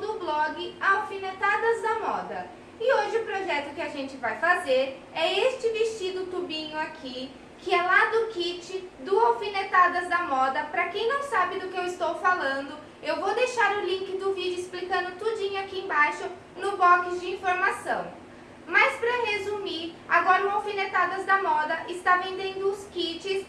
do blog Alfinetadas da Moda. E hoje o projeto que a gente vai fazer é este vestido tubinho aqui, que é lá do kit do Alfinetadas da Moda. Para quem não sabe do que eu estou falando, eu vou deixar o link do vídeo explicando tudinho aqui embaixo no box de informação. Mas para resumir, agora o Alfinetadas da Moda está vendendo os kits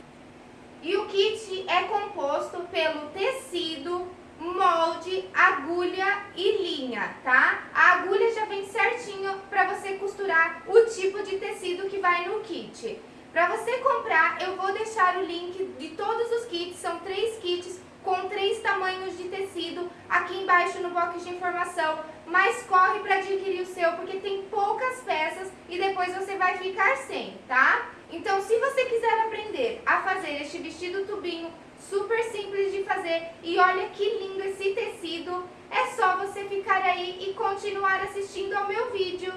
e o kit é composto pelo tecido, molde, agulha e linha, tá? A agulha já vem certinho para você costurar o tipo de tecido que vai no kit. Para você comprar, eu vou deixar o link de todos os kits, são três kits com três tamanhos de tecido aqui embaixo no box de informação, mas corre para adquirir o seu porque tem poucas peças e depois você vai ficar sem, tá? Então, se você quiser aprender a fazer este vestido tubinho super simples de fazer e olha que lindo esse tecido, é só você ficar aí e continuar assistindo ao meu vídeo.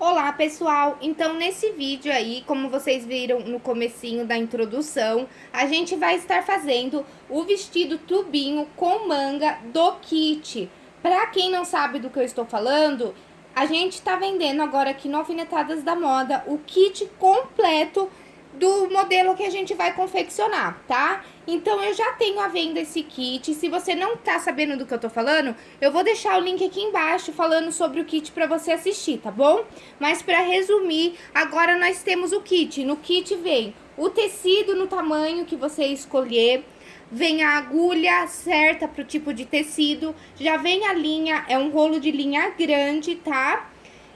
Olá pessoal, então nesse vídeo aí, como vocês viram no comecinho da introdução, a gente vai estar fazendo o vestido tubinho com manga do kit. Pra quem não sabe do que eu estou falando, a gente tá vendendo agora aqui no Alfinetadas da Moda o kit completo do modelo que a gente vai confeccionar, tá? Então, eu já tenho à venda esse kit. Se você não tá sabendo do que eu tô falando, eu vou deixar o link aqui embaixo falando sobre o kit pra você assistir, tá bom? Mas pra resumir, agora nós temos o kit. No kit vem o tecido no tamanho que você escolher, vem a agulha certa pro tipo de tecido, já vem a linha, é um rolo de linha grande, tá?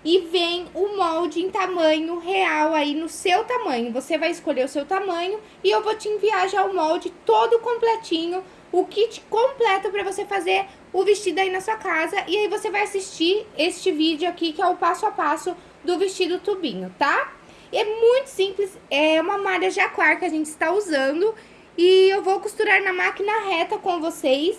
E vem o molde em tamanho real aí no seu tamanho. Você vai escolher o seu tamanho e eu vou te enviar já o molde todo completinho, o kit completo para você fazer o vestido aí na sua casa. E aí você vai assistir este vídeo aqui que é o passo a passo do vestido tubinho, tá? É muito simples, é uma malha jaquar que a gente está usando e eu vou costurar na máquina reta com vocês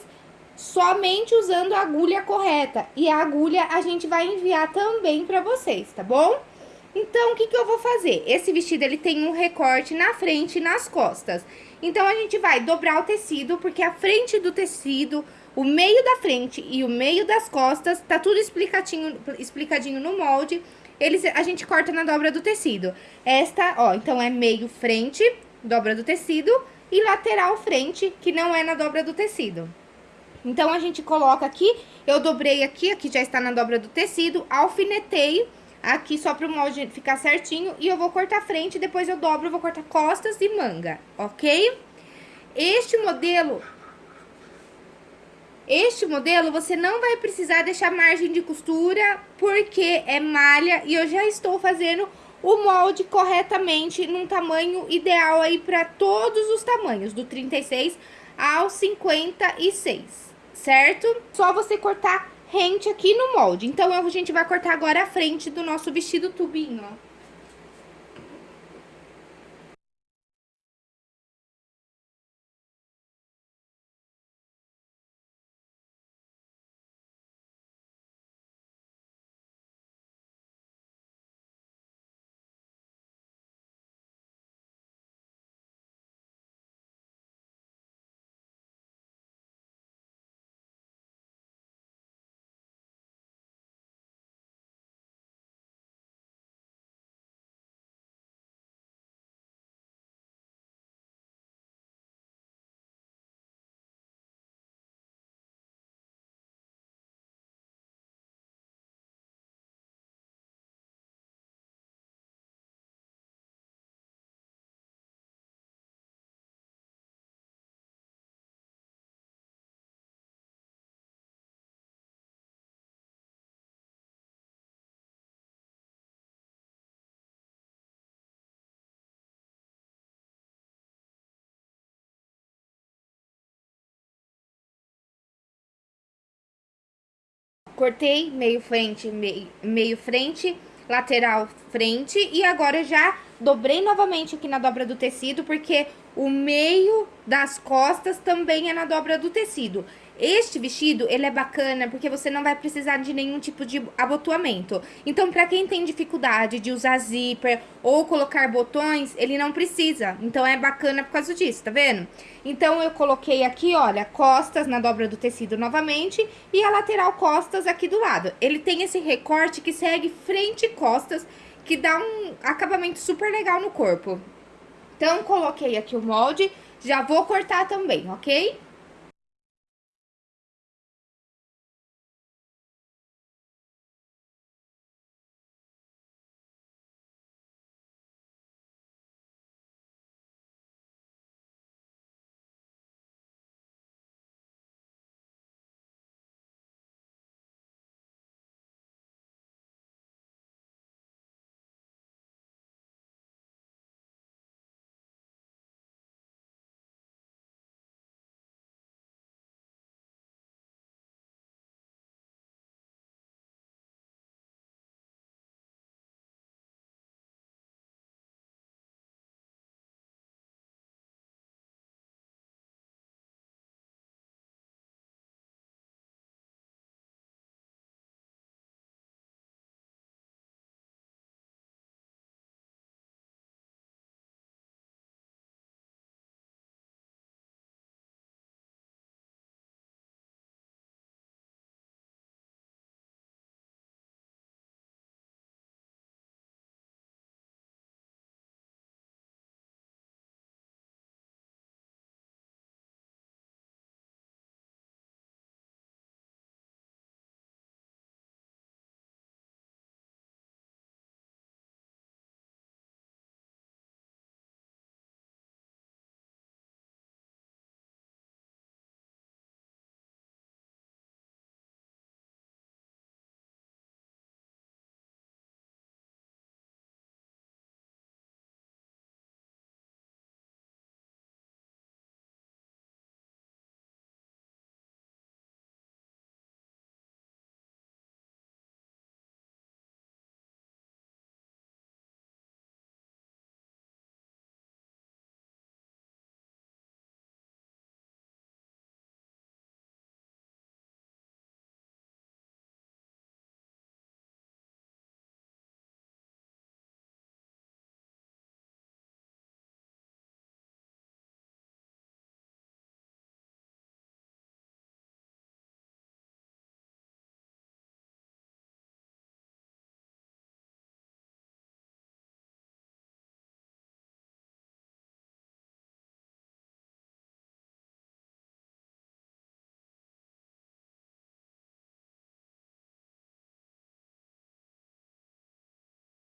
somente usando a agulha correta. E a agulha a gente vai enviar também para vocês, tá bom? Então, o que, que eu vou fazer? Esse vestido, ele tem um recorte na frente e nas costas. Então, a gente vai dobrar o tecido, porque a frente do tecido, o meio da frente e o meio das costas, tá tudo explicadinho, explicadinho no molde. Eles, a gente corta na dobra do tecido. Esta, ó, então é meio frente, dobra do tecido, e lateral frente, que não é na dobra do tecido. Então, a gente coloca aqui, eu dobrei aqui, aqui já está na dobra do tecido, alfinetei aqui só para o molde ficar certinho e eu vou cortar frente, depois eu dobro, vou cortar costas e manga, ok? Este modelo, este modelo você não vai precisar deixar margem de costura, porque é malha e eu já estou fazendo o molde corretamente num tamanho ideal aí para todos os tamanhos, do 36 ao 56 certo? Só você cortar rente aqui no molde. Então, a gente vai cortar agora a frente do nosso vestido tubinho, ó. Cortei meio frente, meio, meio frente, lateral frente e agora já dobrei novamente aqui na dobra do tecido, porque o meio das costas também é na dobra do tecido. Este vestido, ele é bacana porque você não vai precisar de nenhum tipo de abotoamento. Então, para quem tem dificuldade de usar zíper ou colocar botões, ele não precisa. Então, é bacana por causa disso, tá vendo? Então, eu coloquei aqui, olha, costas na dobra do tecido novamente e a lateral costas aqui do lado. Ele tem esse recorte que segue frente e costas, que dá um acabamento super legal no corpo. Então, coloquei aqui o molde, já vou cortar também, ok?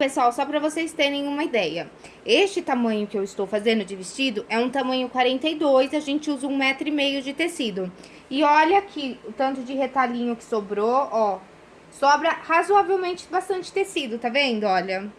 Pessoal, só para vocês terem uma ideia, este tamanho que eu estou fazendo de vestido é um tamanho 42, a gente usa um metro e meio de tecido. E olha aqui o tanto de retalhinho que sobrou, ó, sobra razoavelmente bastante tecido, tá vendo? Olha,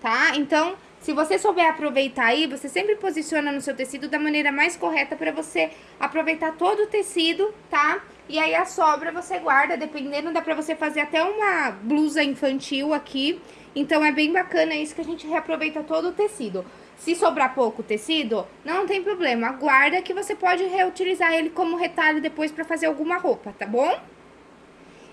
tá? Então, se você souber aproveitar aí, você sempre posiciona no seu tecido da maneira mais correta para você aproveitar todo o tecido, tá? E aí a sobra você guarda, dependendo, dá pra você fazer até uma blusa infantil aqui, então, é bem bacana isso que a gente reaproveita todo o tecido. Se sobrar pouco tecido, não tem problema, guarda que você pode reutilizar ele como retalho depois para fazer alguma roupa, tá bom?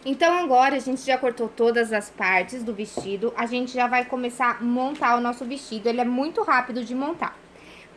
Então, agora a gente já cortou todas as partes do vestido, a gente já vai começar a montar o nosso vestido, ele é muito rápido de montar.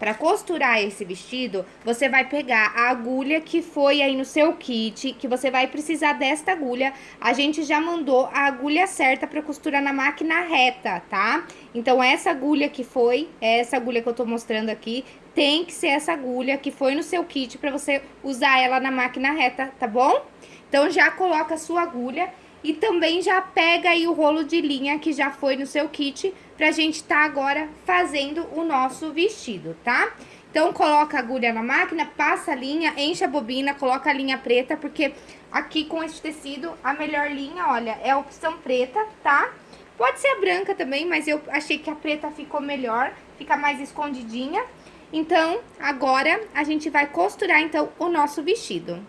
Para costurar esse vestido, você vai pegar a agulha que foi aí no seu kit, que você vai precisar desta agulha. A gente já mandou a agulha certa para costurar na máquina reta, tá? Então, essa agulha que foi, essa agulha que eu tô mostrando aqui, tem que ser essa agulha que foi no seu kit para você usar ela na máquina reta, tá bom? Então, já coloca a sua agulha e também já pega aí o rolo de linha que já foi no seu kit pra gente tá agora fazendo o nosso vestido, tá? Então, coloca a agulha na máquina, passa a linha, enche a bobina, coloca a linha preta, porque aqui com este tecido, a melhor linha, olha, é a opção preta, tá? Pode ser a branca também, mas eu achei que a preta ficou melhor, fica mais escondidinha. Então, agora a gente vai costurar, então, o nosso vestido.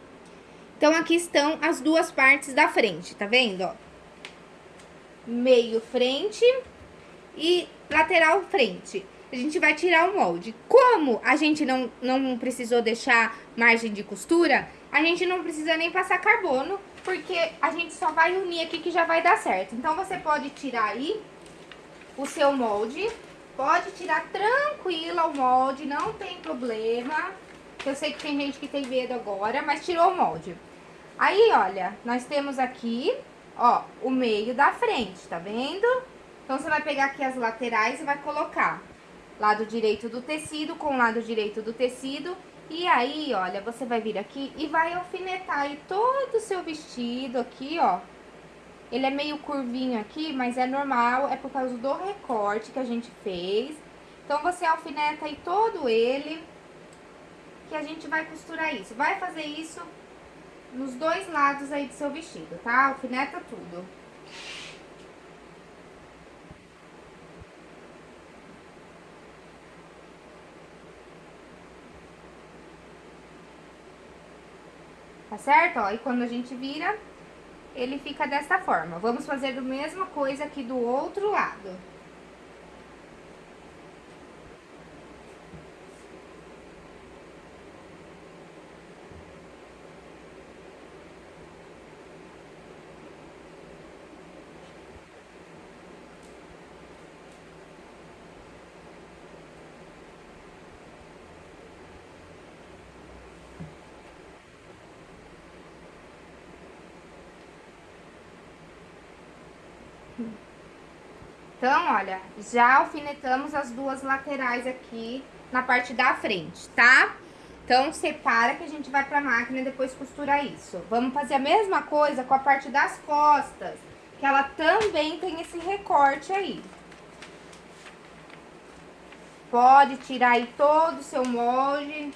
Então, aqui estão as duas partes da frente, tá vendo, ó? Meio frente e lateral frente. a gente vai tirar o molde. Como a gente não, não precisou deixar margem de costura, a gente não precisa nem passar carbono, porque a gente só vai unir aqui que já vai dar certo. Então, você pode tirar aí o seu molde, pode tirar tranquila o molde, não tem problema. Eu sei que tem gente que tem medo agora, mas tirou o molde. Aí, olha, nós temos aqui, ó, o meio da frente, tá vendo? Então, você vai pegar aqui as laterais e vai colocar lado direito do tecido com lado direito do tecido. E aí, olha, você vai vir aqui e vai alfinetar aí todo o seu vestido aqui, ó. Ele é meio curvinho aqui, mas é normal, é por causa do recorte que a gente fez. Então, você alfineta aí todo ele, que a gente vai costurar isso. Vai fazer isso nos dois lados aí do seu vestido, tá? Alfineta tudo. Tá certo? Ó, e quando a gente vira, ele fica dessa forma. Vamos fazer a mesma coisa aqui do outro lado. Então, olha, já alfinetamos as duas laterais aqui na parte da frente, tá? Então, separa que a gente vai pra máquina e depois costura isso. Vamos fazer a mesma coisa com a parte das costas, que ela também tem esse recorte aí. Pode tirar aí todo o seu molde.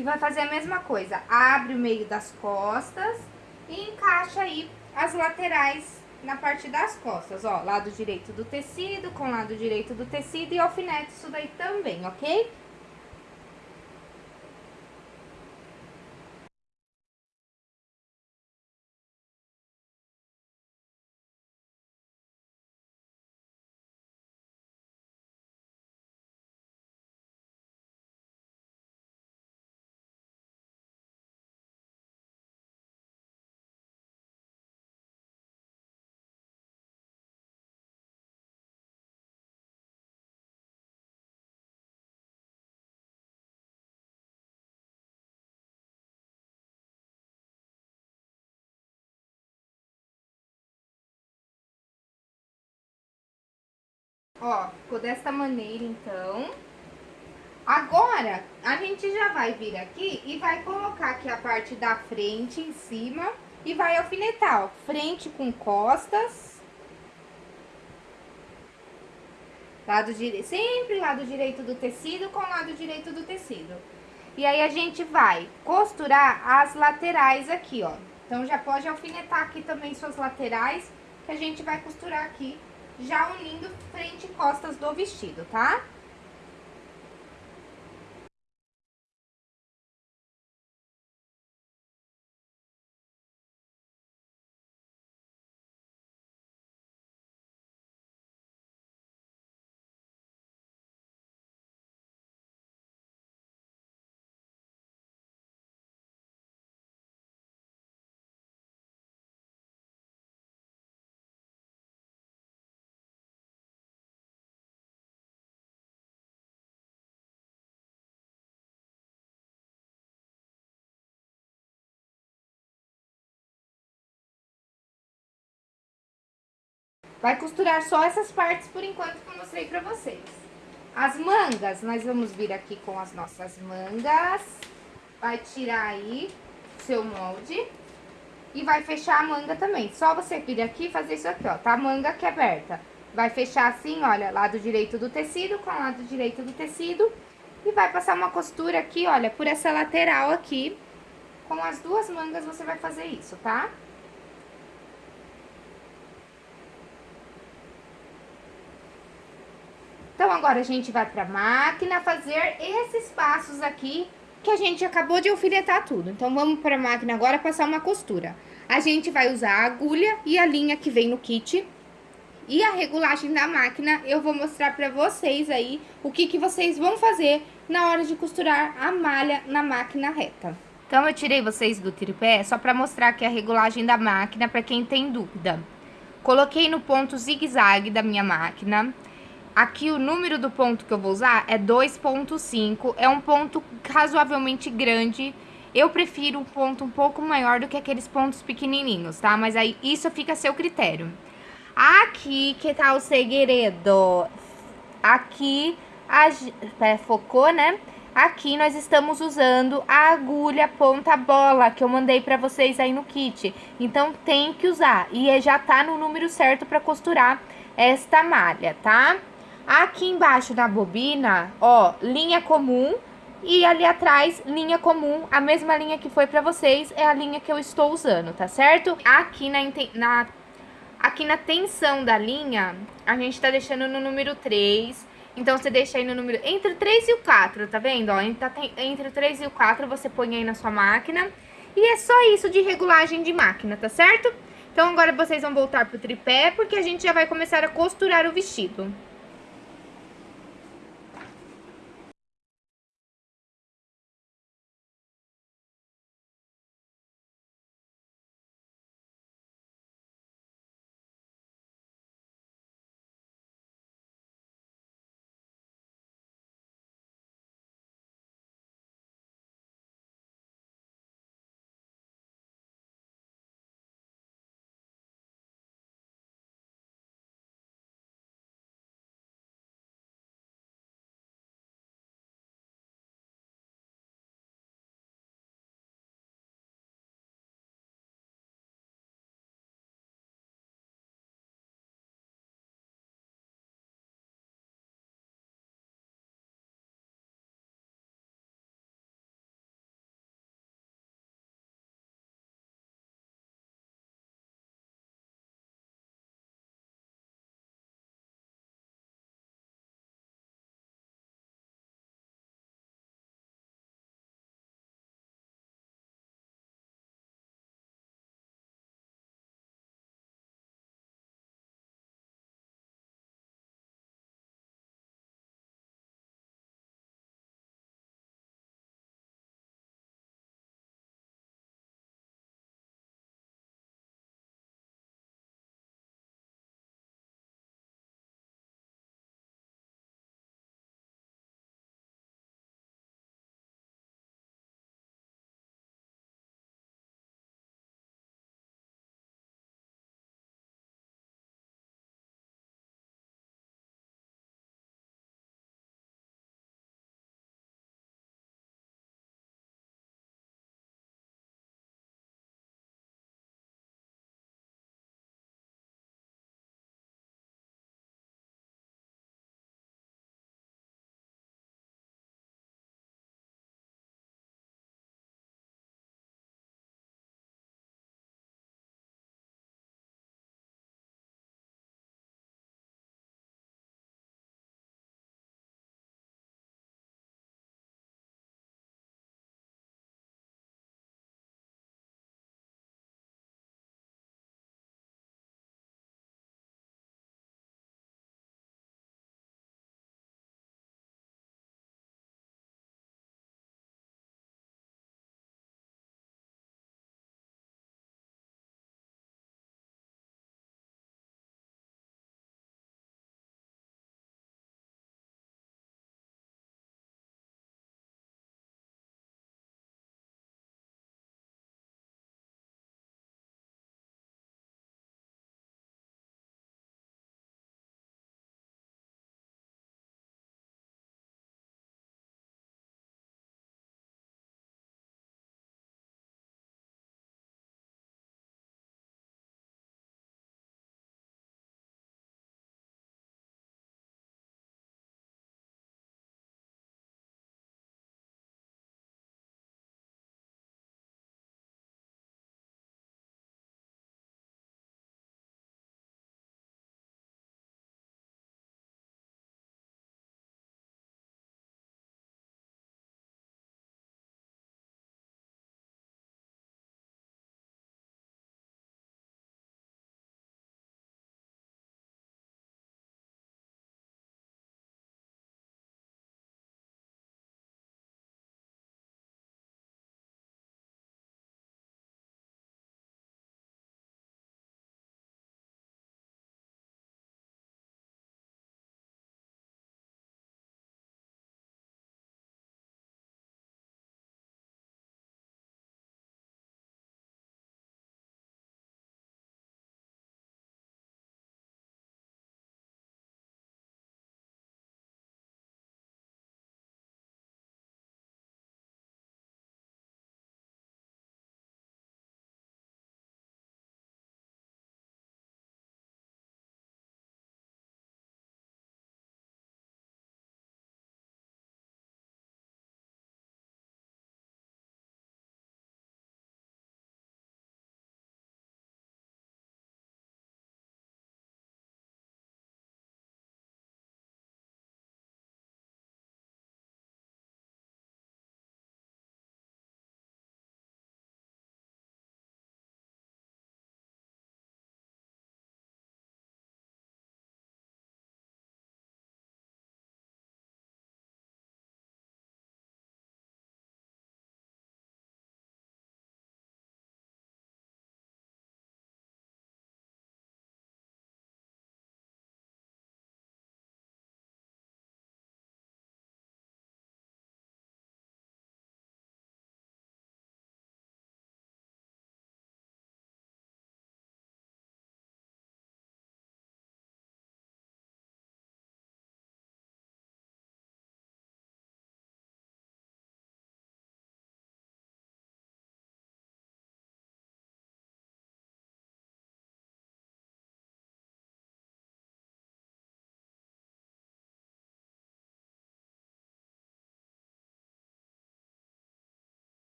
E vai fazer a mesma coisa, abre o meio das costas e encaixa aí as laterais na parte das costas, ó, lado direito do tecido com lado direito do tecido e alfinete isso daí também, ok? Ó, ficou desta maneira, então. Agora, a gente já vai vir aqui e vai colocar aqui a parte da frente em cima e vai alfinetar, ó, frente com costas. Lado direito, sempre lado direito do tecido com lado direito do tecido. E aí, a gente vai costurar as laterais aqui, ó. Então, já pode alfinetar aqui também suas laterais, que a gente vai costurar aqui já unindo frente e costas do vestido, tá? Vai costurar só essas partes por enquanto que eu mostrei pra vocês. As mangas, nós vamos vir aqui com as nossas mangas. Vai tirar aí seu molde. E vai fechar a manga também. Só você vir aqui e fazer isso aqui, ó. Tá a manga aqui aberta. Vai fechar assim, olha, lado direito do tecido com lado direito do tecido. E vai passar uma costura aqui, olha, por essa lateral aqui. Com as duas mangas você vai fazer isso, tá? Tá? Então, agora a gente vai pra máquina fazer esses passos aqui que a gente acabou de alfinetar tudo. Então, vamos para a máquina agora passar uma costura. A gente vai usar a agulha e a linha que vem no kit. E a regulagem da máquina, eu vou mostrar para vocês aí o que, que vocês vão fazer na hora de costurar a malha na máquina reta. Então, eu tirei vocês do tripé só para mostrar aqui a regulagem da máquina para quem tem dúvida. Coloquei no ponto zigue-zague da minha máquina. Aqui o número do ponto que eu vou usar é 2.5, é um ponto razoavelmente grande. Eu prefiro um ponto um pouco maior do que aqueles pontos pequenininhos, tá? Mas aí isso fica a seu critério. Aqui que tá o segredo. Aqui, a, é, focou, né? Aqui nós estamos usando a agulha ponta bola que eu mandei pra vocês aí no kit. Então tem que usar e já tá no número certo pra costurar esta malha, tá? Aqui embaixo na bobina, ó, linha comum e ali atrás, linha comum, a mesma linha que foi pra vocês é a linha que eu estou usando, tá certo? Aqui na, na, aqui na tensão da linha, a gente tá deixando no número 3, então você deixa aí no número, entre o 3 e o 4, tá vendo? Ó, entre, entre o 3 e o 4 você põe aí na sua máquina e é só isso de regulagem de máquina, tá certo? Então agora vocês vão voltar pro tripé, porque a gente já vai começar a costurar o vestido.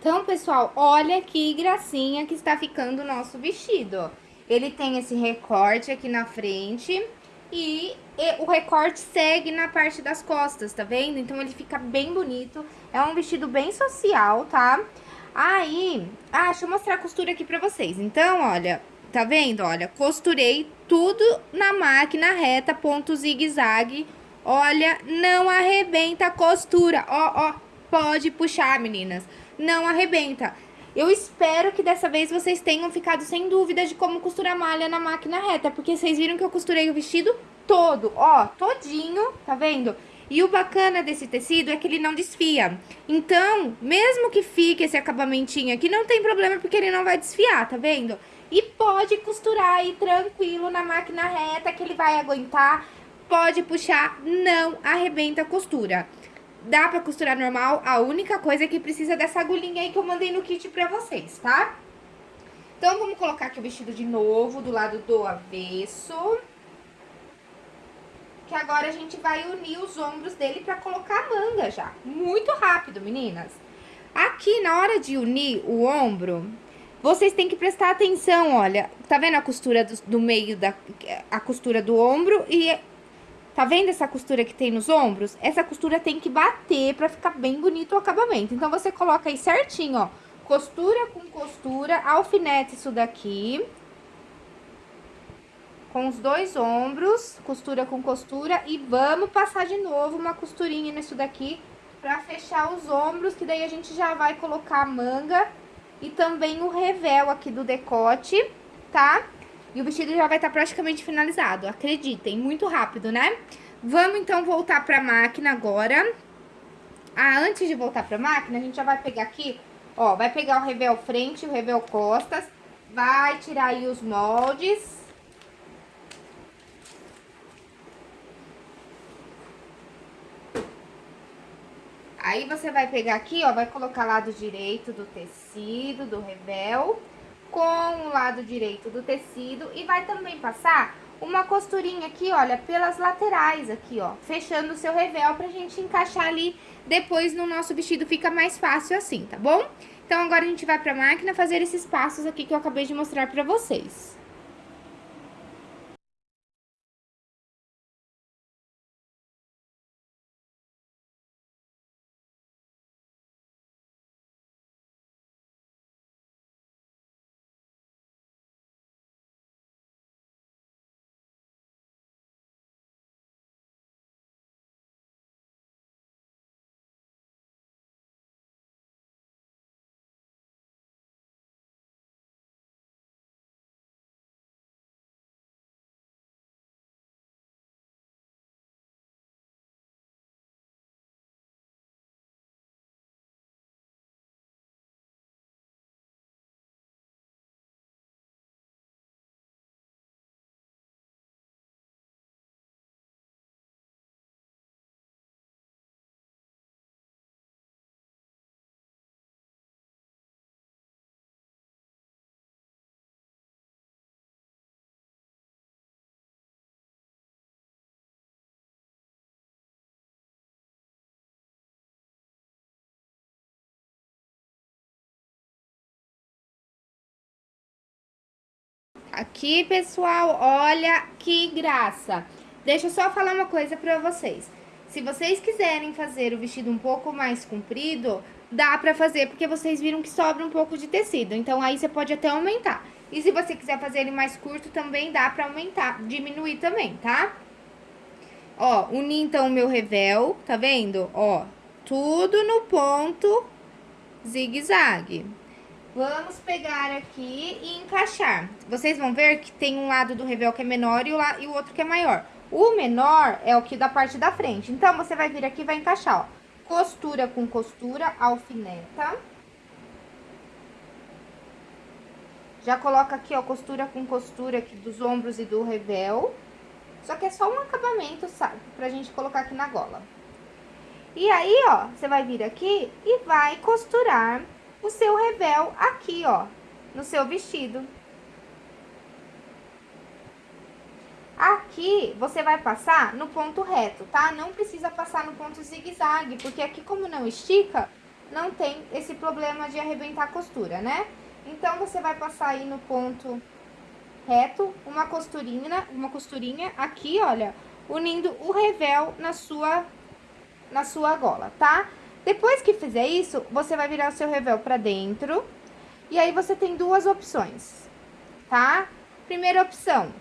Então, pessoal, olha que gracinha que está ficando o nosso vestido. Ele tem esse recorte aqui na frente e, o recorte segue na parte das costas, tá vendo? Então, ele fica bem bonito. É um vestido bem social, tá? Aí, ah, deixa eu mostrar a costura aqui pra vocês. Então, olha, tá vendo? Olha, costurei tudo na máquina reta, ponto zigue-zague. Olha, não arrebenta a costura. Ó, ó, pode puxar, meninas não arrebenta. Eu espero que dessa vez vocês tenham ficado sem dúvida de como costurar malha na máquina reta, porque vocês viram que eu costurei o vestido todo, ó, todinho, tá vendo? E o bacana desse tecido é que ele não desfia. Então, mesmo que fique esse acabamentinho aqui, não tem problema porque ele não vai desfiar, tá vendo? E pode costurar aí tranquilo na máquina reta que ele vai aguentar. Pode puxar, não arrebenta a costura. Dá pra costurar normal, a única coisa é que precisa dessa agulhinha aí que eu mandei no kit pra vocês, tá? Então, vamos colocar aqui o vestido de novo, do lado do avesso. Que agora a gente vai unir os ombros dele pra colocar a manga já. Muito rápido, meninas. Aqui, na hora de unir o ombro, vocês têm que prestar atenção, olha. Tá vendo a costura do, do meio da... A costura do ombro e Tá vendo essa costura que tem nos ombros? Essa costura tem que bater pra ficar bem bonito o acabamento. Então, você coloca aí certinho, ó. Costura com costura, alfinete isso daqui. Com os dois ombros, costura com costura. E vamos passar de novo uma costurinha nisso daqui pra fechar os ombros, que daí a gente já vai colocar a manga e também o revel aqui do decote, tá? E o vestido já vai estar tá praticamente finalizado, acreditem, muito rápido, né? Vamos, então, voltar pra máquina agora. Ah, antes de voltar pra máquina, a gente já vai pegar aqui, ó, vai pegar o revel frente o revel costas, vai tirar aí os moldes. Aí, você vai pegar aqui, ó, vai colocar lado direito do tecido, do revel com o lado direito do tecido e vai também passar uma costurinha aqui, olha, pelas laterais aqui, ó, fechando o seu revel pra gente encaixar ali depois no nosso vestido, fica mais fácil assim, tá bom? Então, agora a gente vai pra máquina fazer esses passos aqui que eu acabei de mostrar pra vocês. Aqui, pessoal, olha que graça. Deixa eu só falar uma coisa pra vocês. Se vocês quiserem fazer o vestido um pouco mais comprido, dá pra fazer, porque vocês viram que sobra um pouco de tecido. Então, aí você pode até aumentar. E se você quiser fazer ele mais curto, também dá pra aumentar, diminuir também, tá? Ó, uni então o meu revel, tá vendo? Ó, tudo no ponto zigue-zague. Vamos pegar aqui e encaixar. Vocês vão ver que tem um lado do revel que é menor e o, e o outro que é maior. O menor é o que da parte da frente. Então, você vai vir aqui e vai encaixar, ó. Costura com costura, alfineta. Já coloca aqui, ó, costura com costura aqui dos ombros e do revel. Só que é só um acabamento, sabe? Pra gente colocar aqui na gola. E aí, ó, você vai vir aqui e vai costurar o seu revel aqui, ó, no seu vestido. Aqui, você vai passar no ponto reto, tá? Não precisa passar no ponto zigue-zague, porque aqui, como não estica, não tem esse problema de arrebentar a costura, né? Então, você vai passar aí no ponto reto, uma costurinha, uma costurinha aqui, olha, unindo o revel na sua, na sua gola, tá? Depois que fizer isso, você vai virar o seu revel pra dentro, e aí você tem duas opções, tá? Primeira opção,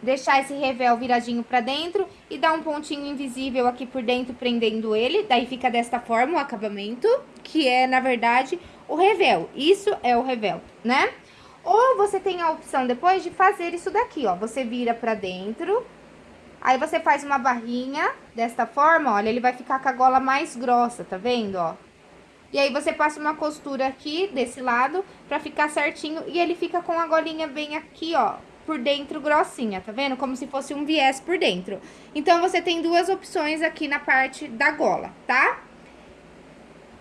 deixar esse revel viradinho pra dentro e dar um pontinho invisível aqui por dentro, prendendo ele, daí fica desta forma o acabamento, que é, na verdade, o revel. Isso é o revel, né? Ou você tem a opção depois de fazer isso daqui, ó. Você vira pra dentro, aí você faz uma barrinha desta forma, olha, ele vai ficar com a gola mais grossa, tá vendo, ó? E aí você passa uma costura aqui, desse lado, pra ficar certinho, e ele fica com a golinha bem aqui, ó, por dentro grossinha, tá vendo? Como se fosse um viés por dentro. Então, você tem duas opções aqui na parte da gola, tá?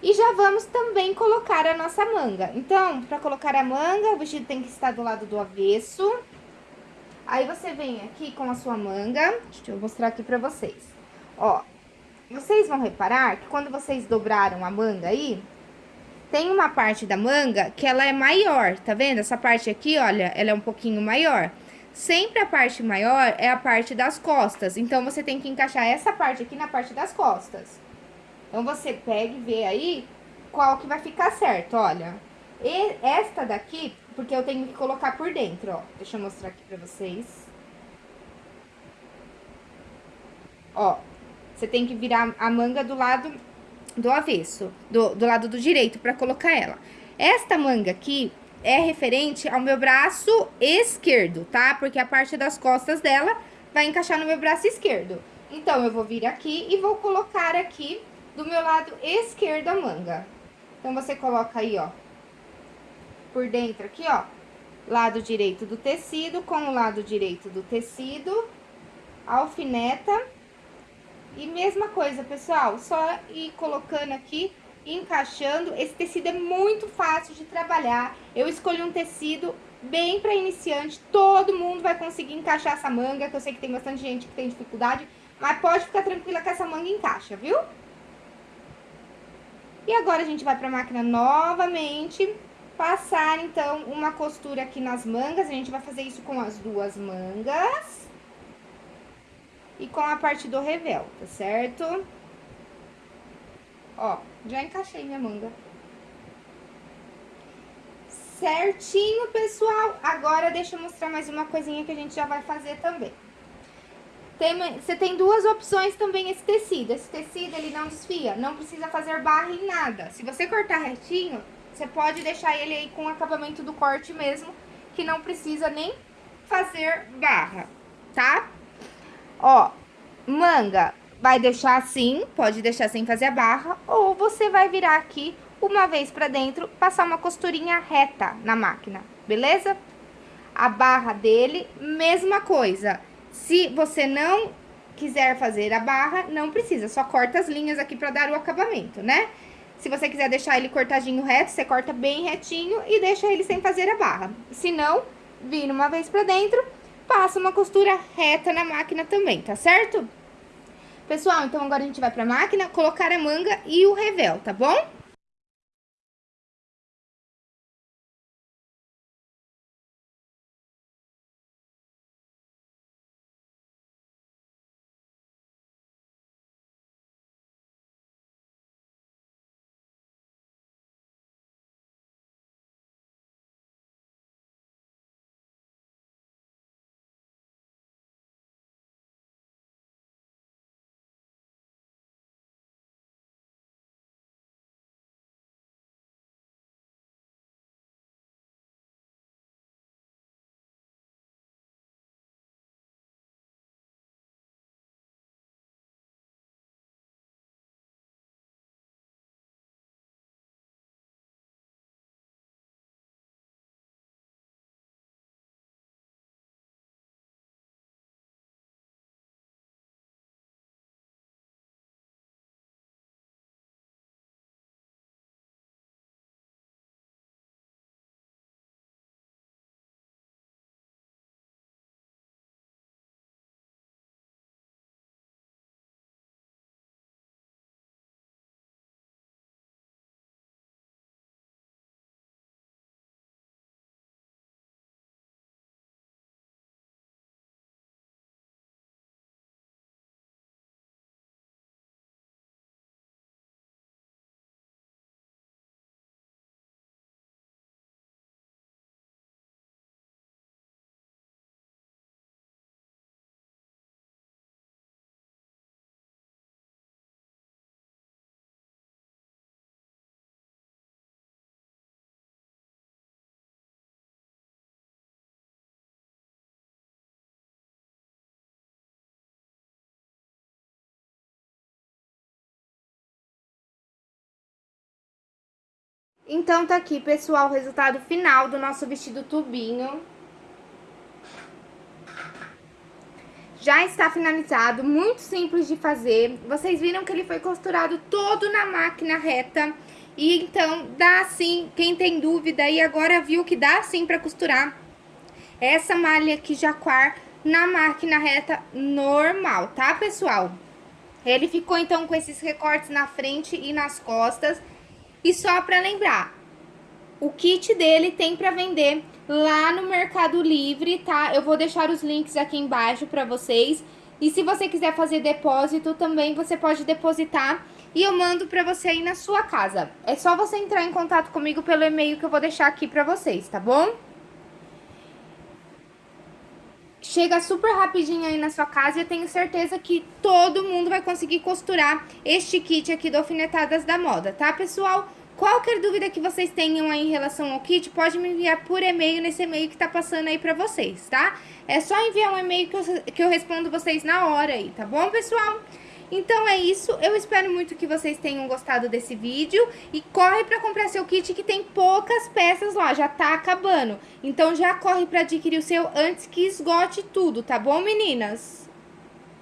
E já vamos também colocar a nossa manga. Então, pra colocar a manga, o vestido tem que estar do lado do avesso. Aí, você vem aqui com a sua manga. Deixa eu mostrar aqui pra vocês. Ó, vocês vão reparar que quando vocês dobraram a manga aí, tem uma parte da manga que ela é maior, tá vendo? Essa parte aqui, olha, ela é um pouquinho maior. Sempre a parte maior é a parte das costas. Então, você tem que encaixar essa parte aqui na parte das costas. Então, você pega e vê aí qual que vai ficar certo, olha. E esta daqui, porque eu tenho que colocar por dentro, ó. Deixa eu mostrar aqui pra vocês. Ó, você tem que virar a manga do lado do avesso, do, do lado do direito, pra colocar ela. Esta manga aqui é referente ao meu braço esquerdo, tá? Porque a parte das costas dela vai encaixar no meu braço esquerdo. Então, eu vou vir aqui e vou colocar aqui do meu lado esquerdo a manga. Então, você coloca aí, ó, por dentro aqui, ó, lado direito do tecido com o lado direito do tecido, alfineta. E mesma coisa, pessoal, só ir colocando aqui, encaixando. Esse tecido é muito fácil de trabalhar. Eu escolhi um tecido bem para iniciante, todo mundo vai conseguir encaixar essa manga, que eu sei que tem bastante gente que tem dificuldade, mas pode ficar tranquila que essa manga encaixa, viu? E agora a gente vai pra máquina novamente, passar então uma costura aqui nas mangas, a gente vai fazer isso com as duas mangas. E com a parte do revel, tá certo? Ó, já encaixei minha manga. Certinho, pessoal. Agora, deixa eu mostrar mais uma coisinha que a gente já vai fazer também. Tem, você tem duas opções também esse tecido. Esse tecido, ele não desfia, não precisa fazer barra em nada. Se você cortar retinho, você pode deixar ele aí com o acabamento do corte mesmo, que não precisa nem fazer barra, tá? Ó, manga, vai deixar assim, pode deixar sem fazer a barra, ou você vai virar aqui uma vez pra dentro, passar uma costurinha reta na máquina, beleza? A barra dele, mesma coisa. Se você não quiser fazer a barra, não precisa, só corta as linhas aqui pra dar o acabamento, né? Se você quiser deixar ele cortadinho reto, você corta bem retinho e deixa ele sem fazer a barra. Se não, vira uma vez pra dentro, passa uma costura reta na máquina também, tá certo? Pessoal, então agora a gente vai pra máquina colocar a manga e o revel, tá bom? Então tá aqui, pessoal, o resultado final do nosso vestido tubinho. Já está finalizado, muito simples de fazer. Vocês viram que ele foi costurado todo na máquina reta. E então, dá sim, quem tem dúvida e agora viu que dá sim pra costurar essa malha aqui jaquar na máquina reta normal, tá, pessoal? Ele ficou então com esses recortes na frente e nas costas. E só pra lembrar, o kit dele tem pra vender lá no Mercado Livre, tá? Eu vou deixar os links aqui embaixo pra vocês. E se você quiser fazer depósito também, você pode depositar e eu mando pra você aí na sua casa. É só você entrar em contato comigo pelo e-mail que eu vou deixar aqui pra vocês, tá bom? Chega super rapidinho aí na sua casa e eu tenho certeza que todo mundo vai conseguir costurar este kit aqui do Alfinetadas da Moda, tá, pessoal? Qualquer dúvida que vocês tenham aí em relação ao kit, pode me enviar por e-mail nesse e-mail que tá passando aí pra vocês, tá? É só enviar um e-mail que eu, que eu respondo vocês na hora aí, tá bom, pessoal? Então é isso, eu espero muito que vocês tenham gostado desse vídeo e corre pra comprar seu kit que tem poucas peças lá, já tá acabando. Então já corre pra adquirir o seu antes que esgote tudo, tá bom meninas?